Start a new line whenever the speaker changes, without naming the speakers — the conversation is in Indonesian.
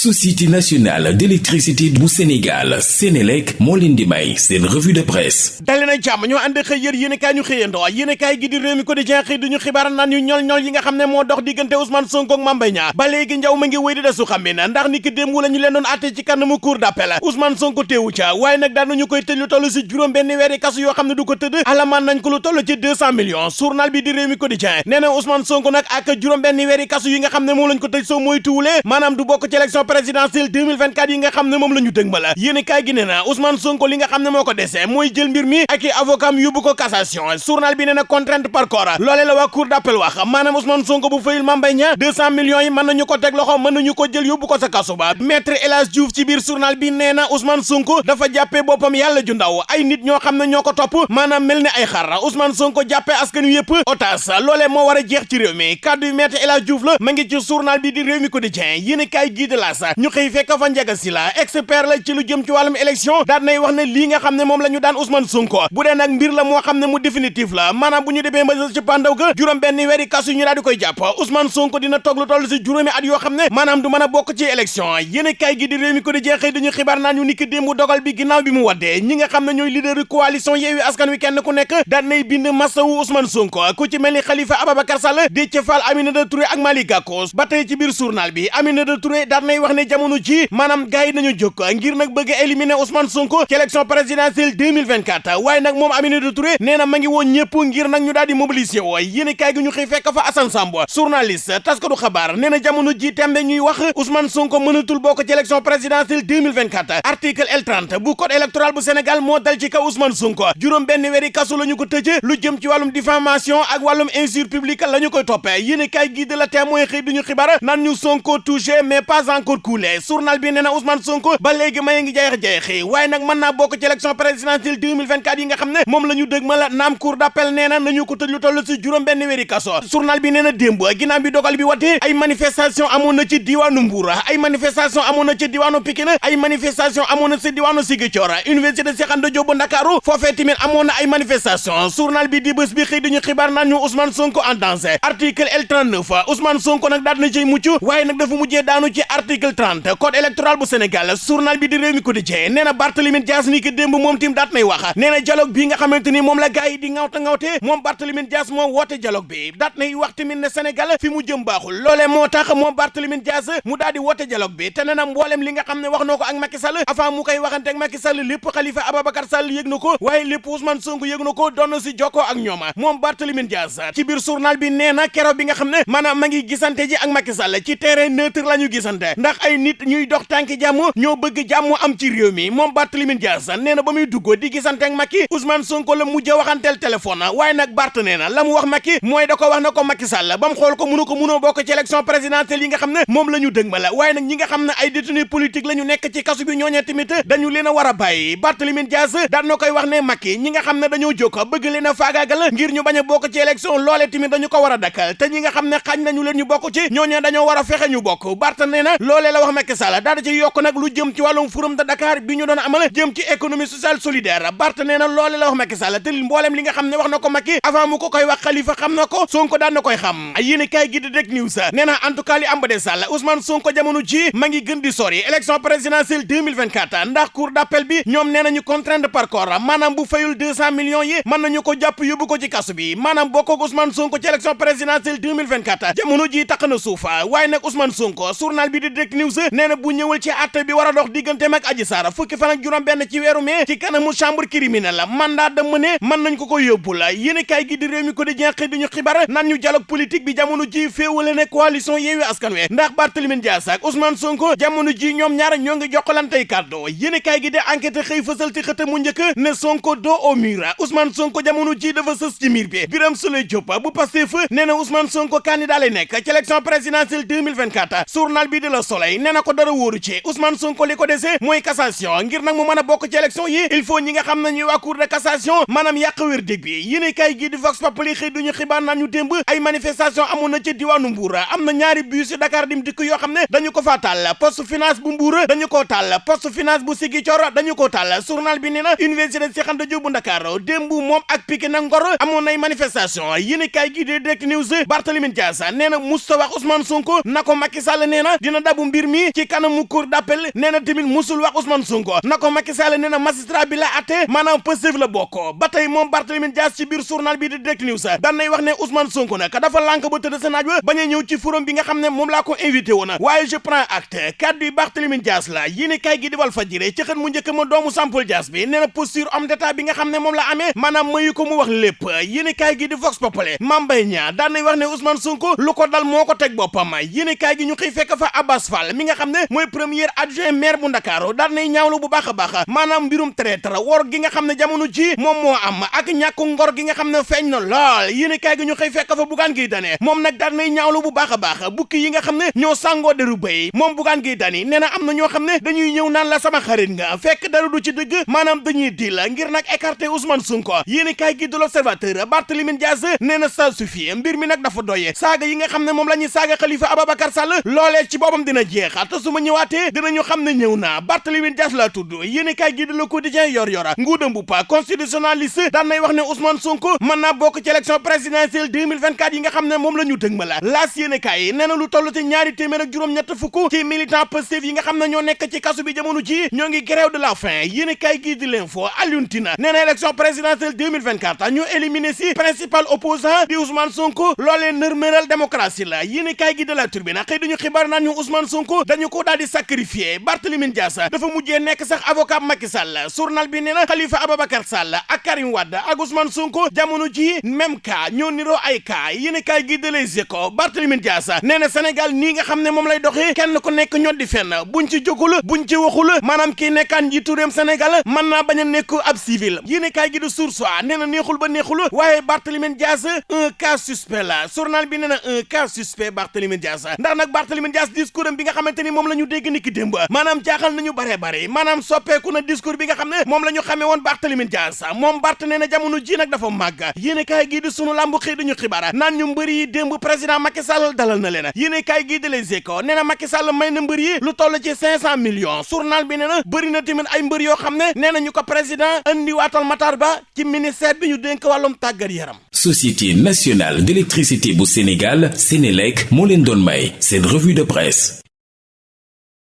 société nationale d'électricité bu Sénégal Sénélec moo leen di may seen revue de presse.
Dali na jàmm ñoo ànd xëy yër yéen kaay ñu xëyandoo yéen kaay gi di réew mi quotidien xëy duñu xibaar naan ñu ñol ñol yi nga xam ne moo dox diggante Ousmane Sonko ak Mame Mbaye Niang ba léegi njaw ngi wéy di desu xam ne ndax ni ki démb ñu leen doon àtte ci kanamu cour d'appel Ousmane Sonko nañu koy benn kasu du ko nañ ko lu ci 200 millions journal bi di réew mi quotidien nee na Ousmane Sonko nag ak juróom benn weeri kasu yi nga xam ne lañ ko du bokk ci élection présidentielle 2024 yi nga xam ne moom la ñu dëg ma la yéen kaay gi nee na Ousmane Sonko li nga xam ne moo ko dese mooy jël mbir mi ak i avocat yóbbu ko cassation. Journal bi nee na contrainte par corps. Loolee la waa cour d'appel wax. Maanaam Ousmane Sonko bu fayul Mame Niang 200 millions yi mën nañu ko teg loxo mën nañu ko jël yóbbu ko sa kaso ba. Maître El Hadji Diouf ci biir journal bi nee na Ousmane Sonko dafa jàppee boppam yàlla ju ndaw. Ay nit ñoo xam ne ñoo ko topp ay xar. Ousmane Sonko jàppee askan otage loolee moo jeex ci réew mi. Yu maître El Hadji Diouf la ma ci journal bi di réew mi quotidien de sa ñu xëy fekk fa njaga si la expert la ci lu jëm ci wàllum élection daan nay wax ne lii nga xam ne moom la ñu daan Ousmane Sonko. Bu dee nag mbir la moo xam ne mu définitif la maanaam bu ñu demee ba ci pandaw ga juróom benn weeri kasu ñu daal di koy jàpp. Ousmane Sonko dina toog lu toll si juróomi at yoo xam ne maanaam du mën a bokk ci élection. Yéen kaay gi di réew mi quotidien xëy dañu xibaar naan ñu ni ki démb dogal bi ginnaaw bi mu waddee ñi nga xam ne ñooy leader coalition Yewwi Askan Wi kenn ku nekk daan nay bind masawu Ousmane Sonko. Ku ci mel ni Khalifa Ababacar Sall Déthié Fall Aminata Touré ak Malick Gakou. Ba tey ci biir journal bi Aminata Touré daan nay wax ne jamono ji maanaam gars yi nañu jóg ngir nag bëgg éliminer Ousmane Sonko ci élection présidentielle 2024 waaye nag moom Aminata Touré nee na ma ngi woon ñëpp ngir nag ñu daal di mobiliser woo. yéen kaay gi ñu xëy fekk fa Assane Samb journaliste taskatu xabaar nee jamono ji tembe ñuy wax Ousmane Sonko mënatul bokk ci élection présidentielle 2024 article L30 bu code électoral bu Sénégal moo dal ci kaw Ousmane Sonko. juróom benn weeri kasu la ko lu jëm ci wàllum diffamation ak wàllum injure publique la ñu koy toppee. yéen kaay gi de la témoin xëy duñu xibaar naan ñu Sonko touché mais pas encore coulé journal bi nee na Ousmane Sonko ba léegi may ngi jeex-jeexi waaye nag mën naa bokk ci élection présidentielle 2024 yi nga xam ne moom la ñu dëg cour d'appel nee na nañu ko tëj lu toll si juróom benn weeri kaso. Journal bi nee na ginnaaw bi dogal bi watee ay manifestation amoon na ci diwaanu Mbour ay manifestation amoon na ci diwaanu Pikine ay manifestation amoon na ci diwaanu Ziguinchor. Université Cheikh Anta Diop bu Ndakaaru foofee amoon na ay manifestation. Journal bi di bés bi xëy dañu xibaar naan ñu Ousmane Sonko en danger. Article L39 Ousmane Sonko nag daal na ciy mucc waaye nag dafa mujjee daanu ci article 30 code électoral bu Sénégal journal bi di Rewmi Quotidien nee na Barthélémy Dias ni ki démb moom tim daat nay wax nee na dialogue bi nga xamante ni moom la gars yi di ngawta ngawte moom Barthélémy Dias moo woote dialogue bi daat nay wax tamit ne Sénégal fi mu jëm baaxul loolee moo tax moom Dias mu daal di woote dialogue bi te nee na mboolem li nga xam ne wax na ko ak Macky Sall avant mu koy waxante ak Macky Sall lépp Khalifa Ababacar Sall yëg na ko waaye lépp Ousmane Sonko yëg na ko doon si jokkoo ak ñooma moom Barthélémy Dias ci biir journal bi nee na bi nga xam ne ma ngi gisante ji ak Macky Sall ci terrain neutre ndax ay nit ñuy dox tànki jàmm ñoo bëgg jàmm am ci réew mi moom Barthélémy Dias nee na ba muy dugg di gisante ak Macky Ousmane Sonko la mujj a waxanteel téléphone waaye nag Bart nee na la mu wax Macky mooy da ko wax na ko Macky Sall ba mu xool ko mënu ko mënoo bokk ci élection présidentielle yi nga xam ne moom la waaye nag ñi nga xam ne ay détenus politique la ñu nekk ci kasu bi ñooñee tamit dañu leen a war a bàyyi Barthélémy Dias na koy wax ne Macky ñi nga xam ne dañoo bëgg leen a faagaagal ngir ñu bañ a bokk ci élection loole tamit dañu ko war a dakkal te ñi nga xam ne xañ nañu leen ñu bokk ci ñooñee dañoo war a fexe ñu bokk Bart nee na loolee la wax Macky Sall daal ci yokk nag lu jëm ci wàllum forum de Dakar bi ñu doon amal jëm ci économie sociale solidaire. Bart nee na loolee la wax Macky Sall te mboolem li nga xam ne wax na ko Macky avant mu ko koy wax Khalifa xam na ko Sonko daan na koy xam. Yéen kaay gi di Direct News nee na en tout cas li am ba de Sall Ousmane Sonko jamono ji ma ngi gën di sori. Élection présidentielle 2024 ndax cour d'appel bi ñoom nee nañu contrainte par corps maanaam bu fayul 200 millions yi mën nañu ko jàpp yóbbu ko ci kasu bi maanaam bokk ak Ousmane Sonko ci élection présidentielle 2024 jamono ji taq na suufa waaye nag Ousmane Sonko journal bi di Direct News nee na bu ñëwul ci àtte bi war a dox digganteem ak Adji Sarr fukki fan ak juróom benn ci weeru mai ci kanamu chambre criminelle mandat de mener mën nañ ko ko yóbbu la. Yéen kaay gi di réew mi ko di jeex di ñu xibaar naan ñu dialogue politique bi jamono ji féewale ne coalition Yewwi Askan Wi ndax Barthélémy Dias ak Ousmane Sonko jamono ji ñoom ñaar ñoo ngi jokkalantey kàddu. Yéen kaay gi di enquête xëy fësal ci mu ne Sonko dos au mur Ousmane Sonko jamono ji dafa sës ci miir bi. Birame Souleye Diop bu Pastef nee na Ousmane Sonko candidat lay nekk ci élection présidentielle 2024 journal bi de la nee na ko dara wóoru ci. Ousmane Sonko li ko dese mooy cassation. Ngir nag mu mën a bokk ci élection yi il faut ñi nga xam ne ñuy waa cour de cassation maanaam yàq wér dég bi. Yéen kaay gi di Vox Populi xëy duñu xibaar naan ñu démb ay manifestation amoon na ci diwaanu Mbour. Am na ñaari bus Dakar dim dikk yoo xam ne dañu ko faa tàll poste finance bu Mbour dañu koo tàll poste finance bu Ziguinchor dañu koo tàll journal bi nee université Cheikh Anta Diop bu Dakar démb moom ak Pikine ak Ngor amoon nay manifestation. Yéen kaay gi di Direct News Barthélémy Dias nee na musta wax Ousmane Sonko na ko Macky Sall nee na dina dabu mbir mi ci kanamu cour d'appel nee na tamit musul wax Ousmane Sonko na ko Macky Sall nee na magistrat bi la atte maanaam Pastef la bokk ba tey moom Dias ci biir journal bi di Direct News daan nay wax ne Ousmane Sonko nag dafa lànk ba tëdd sa naaj ba bañ a ñëw ci forum bi nga xam ne moom laa ko invité woon waaye je prends acte kaddu Dias la kay gi di Walf Fadjri ci xët mu njëkk ma doomu Sampol Dias bi nee na posture homme d'état bi nga xam ne moom la mayu ko mu wax yéene kay gi di Vox Populi Mame Mbaye Niang nay wax ne Ousmane Sonko lu ko dal moo ko teg boppam kay gi ñu xëy fekk fa Abbas Fall mi nga xam ne mooy premier adjoint maire bu Ndakaaru daan nay ñaawlu bu baax a baax maanaam mbirum traître wor gi nga xam ne jamono ji moom moo am ak ñàkku ngor gi nga xam ne na lool yéene kay gi ñu xëy fekk fa Bougane Gueye Dany moom nag daan nay ñaawlu bu baax a baax bukki yi nga xam ne sàngoo deru béy moom Gueye Dany nee na am na ñoo xam ne dañuy ñëw naan la sama xarit nga fekk dara du ci dëgg maanaam dañuy di la ngir nag écarter Ousmane Sonko yéene kay gi de l'Observateur Barthélémy Dias nee na ça suffit mbir mi nag dafa doye saaga yi nga xam ne moom la ñuy saaga Khalifa Ababacar Sall loolee ci boppam dina jeex te su ma ñëwaatee dinañu xam ne ñëw na Barthélémy Dias la tudd gi Le Quotidien yor yora. Nguuda mbupa constitutionnaliste daan nay wax ne Ousmane Sonko mën naa bokk ci élection présidentielle 2024 yi nga xam ne moom la ñu dëg ma la laas yéene na lu toll ci ñaari téeméer ak juróom-ñett fukk ci militant Pastef yi nga xam ne ñoo nekk ci kasu bi jamono ji ñoo ngi grève de la faim. Yéene kay gi di l'info Alioune Tine na élection présidentielle 2024 ñu éliminé si principal opposant di Ousmane Sonko. Loolee nërméral démocratie la. Yéene kay gi de la Tribune xëy dañu xibaar naan ñu Ousmane dañu ko daal di sacrifié Barthélémy Dias dafa mujjee nekk sax avocat Macky Sall journal bi nee na Khalifa Ababacar Sall ak Karim Wade ak Ousmane Sonko jamono ji même cas ñoo niroo ay cas yéene kay gi de Les Échos Barthélémy Dias nee na nii nga xam ne moom lay doxee kenn ku nekk ñoo di fenn buñ ci jógul buñ ci waxul maanaam kii nekkaan njiitu réewum naa bañ a ab civil yéene kay gi de A neexul ba neexul waaye Barthélémy Dias un cas suspect la journal bi nee na un cas suspect Barthélémy Dias nga xamante ni moom la ñu dégg ni ki démb maanaam jaaxal nañu bare bare maanaam soppeeku na discours bi nga xam ne moom la ñu xamee woon Barthélémy Dias moom Bart nee na jamono ji nag dafa màgg yéene kaay gii di sunu lambu xëy dañu xibaar naan ñu mbër yi président Macky Sall dalal na leen yéene kaay gii di Les Échos nee na Macky Sall may na mbër yi lu toll ci cinq cent millions journal bi nee na bëri na tamit ay mbër yoo xam ne nee na ñu ko président andi waatal Matar Ba ci ministère bi ñu dénk wàllum tàggat yaram.
Société nationale d'électricité bu Sénégal Sénélec moo leen doon may revue de presse